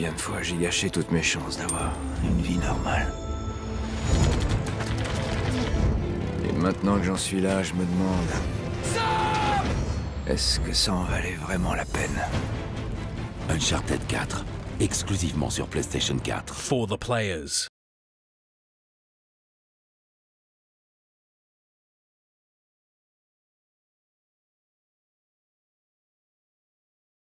Combien de fois j'ai gâché toutes mes chances d'avoir une vie normale Et maintenant que j'en suis là, je me demande... Est-ce que ça en valait vraiment la peine? Uncharted 4, exclusivement sur PlayStation 4. For the players.